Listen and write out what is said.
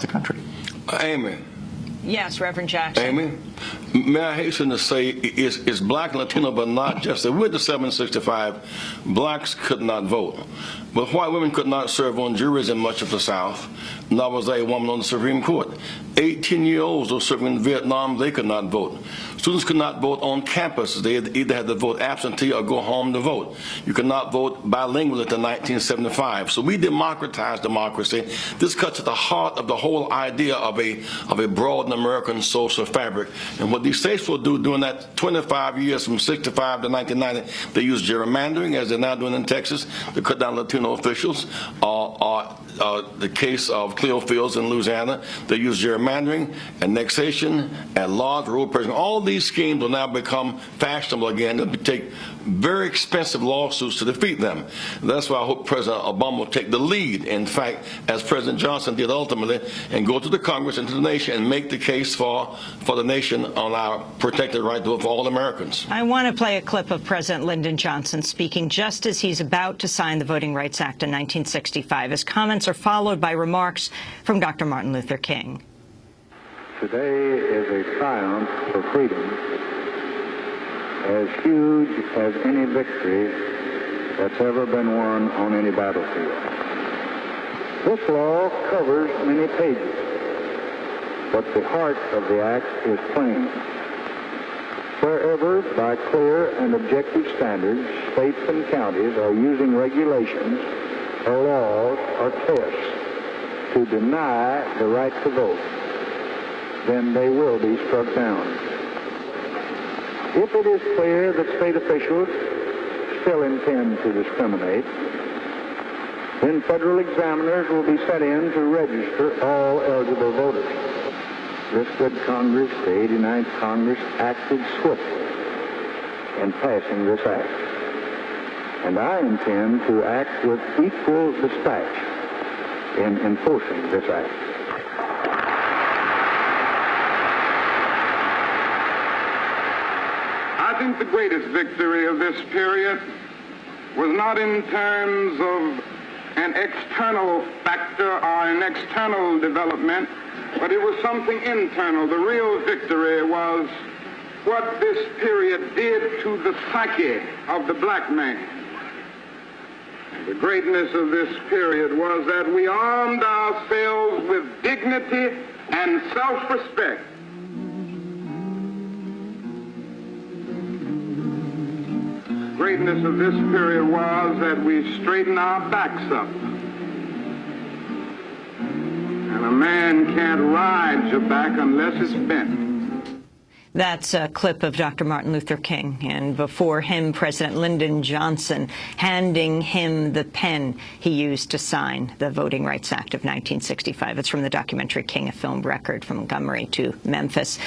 the country. Amy. Yes, Reverend Jackson. Amen. may I hasten to say, it's, it's black and Latino, but not just. That. With the 765, blacks could not vote. But white women could not serve on juries in much of the South, nor was there a woman on the Supreme Court. 18-year-olds were serving in Vietnam, they could not vote. Students could not vote on campus. They either had to vote absentee or go home to vote. You could not vote bilingual until 1975. So we democratized democracy. This cuts at the heart of the whole idea of a, of a broad American social fabric. And what these states will do during that 25 years from 65 to 1990, they use gerrymandering, as they're now doing in Texas, to cut down Latino officials. Uh, uh, uh, the case of Cleo Fields in Louisiana, they use gerrymandering, annexation, and laws, rule president. All these schemes will now become fashionable again. It'll take very expensive lawsuits to defeat them. That's why I hope President Obama will take the lead, in fact, as President Johnson did ultimately, and go to the Congress and to the nation and make the case for, for the nation on our protected right to vote for all Americans. I want to play a clip of President Lyndon Johnson speaking just as he's about to sign the Voting Rights Act in 1965. His comments are followed by remarks from Dr. Martin Luther King. Today is a triumph for freedom as huge as any victory that's ever been won on any battlefield. This law covers many pages, but the heart of the act is plain. Wherever, by clear and objective standards, states and counties are using regulations or laws or tests to deny the right to vote, then they will be struck down. If it is clear that state officials still intend to discriminate, then federal examiners will be set in to register all eligible voters. This good Congress, the 89th Congress, acted swiftly in passing this act. And I intend to act with equal dispatch in enforcing this act. I think the greatest victory of this period was not in terms of an external factor or an external development, but it was something internal. The real victory was what this period did to the psyche of the black man. The greatness of this period was that we armed ourselves with dignity and self-respect. Greatness of this period was that we straightened our backs up. And a man can't ride your back unless it's bent. That's a clip of Dr. Martin Luther King, and before him, President Lyndon Johnson handing him the pen he used to sign the Voting Rights Act of 1965. It's from the documentary King, a film record from Montgomery to Memphis.